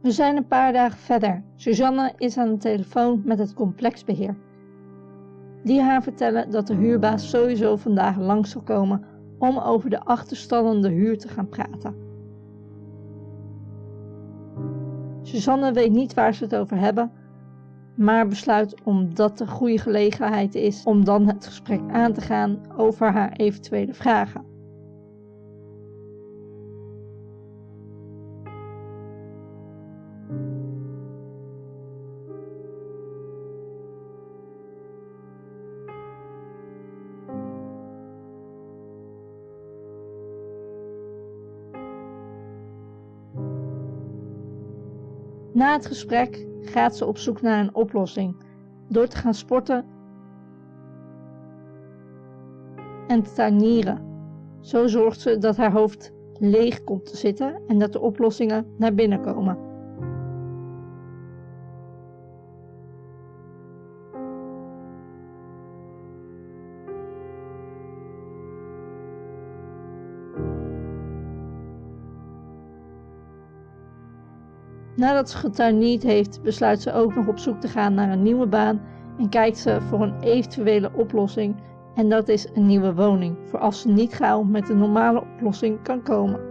We zijn een paar dagen verder. Suzanne is aan de telefoon met het complexbeheer. Die haar vertellen dat de huurbaas sowieso vandaag langs zal komen om over de achterstallende huur te gaan praten. Suzanne weet niet waar ze het over hebben, maar besluit omdat de goede gelegenheid is om dan het gesprek aan te gaan over haar eventuele vragen. Na het gesprek gaat ze op zoek naar een oplossing door te gaan sporten en te tuinieren. Zo zorgt ze dat haar hoofd leeg komt te zitten en dat de oplossingen naar binnen komen. Nadat ze getuinierd heeft, besluit ze ook nog op zoek te gaan naar een nieuwe baan en kijkt ze voor een eventuele oplossing en dat is een nieuwe woning, voor als ze niet gauw met een normale oplossing kan komen.